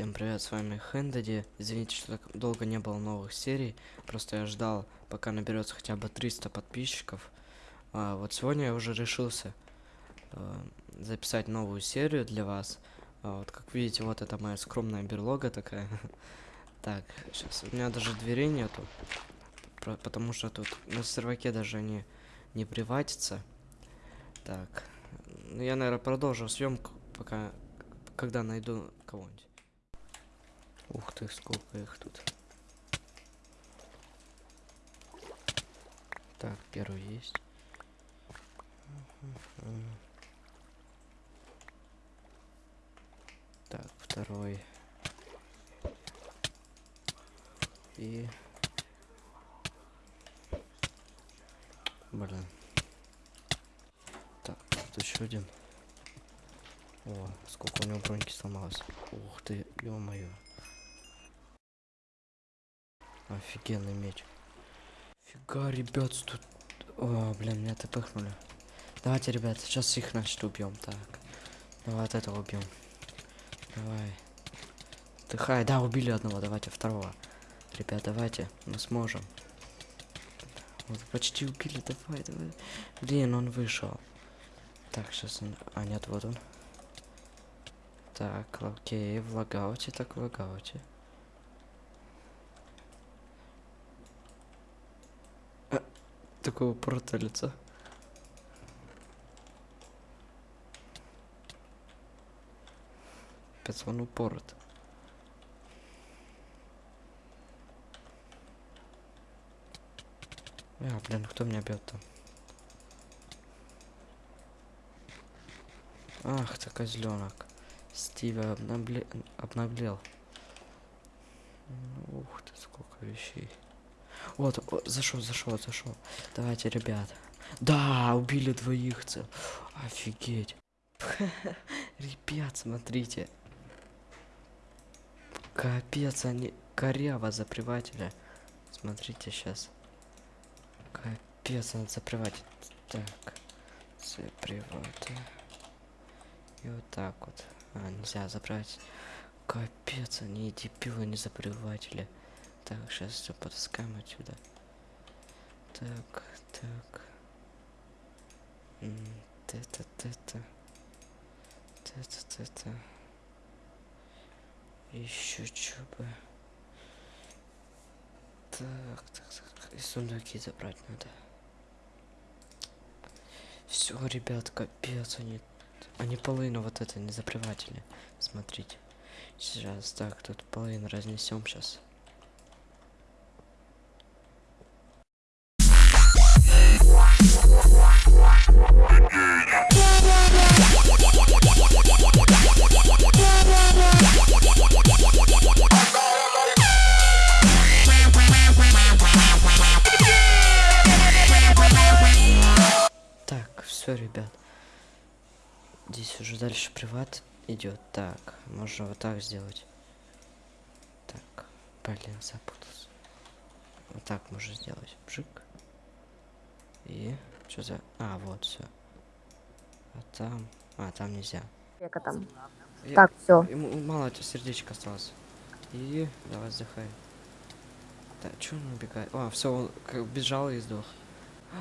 Всем привет, с вами Хендади. Извините, что так долго не было новых серий. Просто я ждал, пока наберется хотя бы 300 подписчиков. А, вот сегодня я уже решился а, записать новую серию для вас. А, вот как видите, вот это моя скромная берлога такая. Так, сейчас у меня даже дверей нету. Потому что тут на серваке даже они не приватятся. Так, ну я, наверное, продолжу съемку, пока, когда найду кого-нибудь. Ух ты, сколько их тут. Так, первый есть. Так, второй. И... Блин. Так, тут еще один. О, сколько у него броньки сломалось. Ух ты, ё-моё. Офигенный меч. Фига, ребят, тут... О, блин, меня тпхнули. Давайте, ребят, сейчас их, значит, убьем. Так. Давай от этого убьем. Давай. Дыхай. Да, убили одного. Давайте второго. Ребят, давайте. Мы сможем. Вот, почти убили. Давай, давай. Блин, он вышел. Так, сейчас он... А, нет, вот он. Так, окей, в лагауте, так в лагауте. такого лица. Капец, он упорот. А, блин, кто меня бьет там? Ах ты козленок. Стиви обнабле... обнаглел. Ух ты, сколько вещей. Вот, зашел, зашел, зашел. Давайте, ребят. Да, убили двоих. Офигеть. Ребят, смотрите. Капец, они коряво за приватели. Смотрите сейчас. Капец, надо заприватить. Так. Заприваты. И вот так вот. А, нельзя забрать. Капец, они дебилы, не заприватели. Так, сейчас все потаскаем отсюда. Так, так. Это, это. Это, это. Еще что бы. Так, так, так. И сундуки забрать надо. Все, ребят, капец, они... Они половину вот это не заприватели. Смотрите. Сейчас, так, тут половину разнесем сейчас. Все, ребят. Здесь уже дальше приват идет. Так, можно вот так сделать. Так, блин, запутался. Вот так можно сделать. Бжик. И что за... А, вот все. А там... А, там нельзя. Там. Я... Так, все. Ему мало это сердечко осталось. И давай вздыхай. Так, что он убегает? А, все, он бежал и сдох.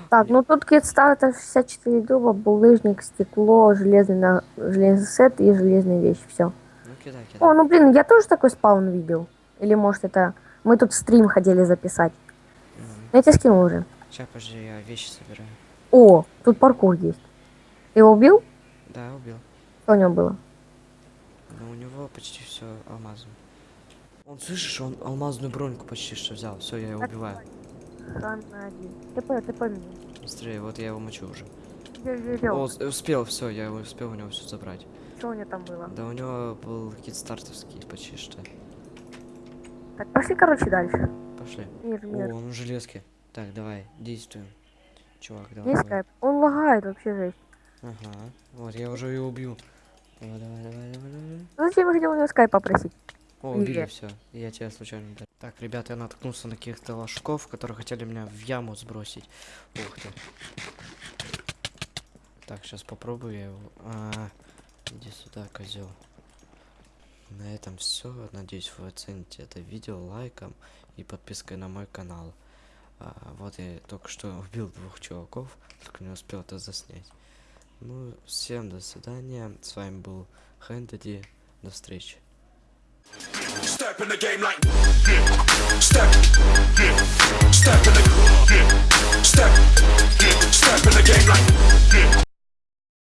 Так, ну тут китстарта 64 дуба, булыжник, стекло, железный, на... железный сет и железная вещь. Все. Ну, кидай, кидай. О, ну блин, я тоже такой спаун видел. Или может это... Мы тут стрим хотели записать. -hmm. Я тебе скинул уже. Сейчас, подожди, я вещи собираю. О, тут паркур есть. Ты его убил? Да, убил. Что у него было? Ну, у него почти все алмазом. Он, слышишь, он алмазную броньку почти что взял. Все, я его убиваю. Хан один. ТП, ТП меня. Быстрее, вот я его мочу уже. Я, я, я. О, успел, все, я успел у него все забрать. Что у него там было? Да у него был кит стартовский почти что. Так, пошли, короче, дальше. Пошли. Мир, мир. О, он в железке. Так, давай, действуем. Чувак, давай. Есть скайп. Он лагает вообще жесть. Ага. Вот, я уже его убью. Давай, давай, давай, давай, давай. Зачем я хотел у него скайп попросить? О, убили все. Я тебя случайно ударил. Так, ребята, я наткнулся на каких-то ложков, которые хотели меня в яму сбросить. Ух ты. Так, сейчас попробую я его. А, иди сюда, козел. На этом все. Надеюсь, вы оцените это видео лайком и подпиской на мой канал. А, вот я только что убил двух чуваков, только не успел это заснять. Ну, всем до свидания. С вами был Хэнтеди. До встречи. step in the game like step step in the step step in the game like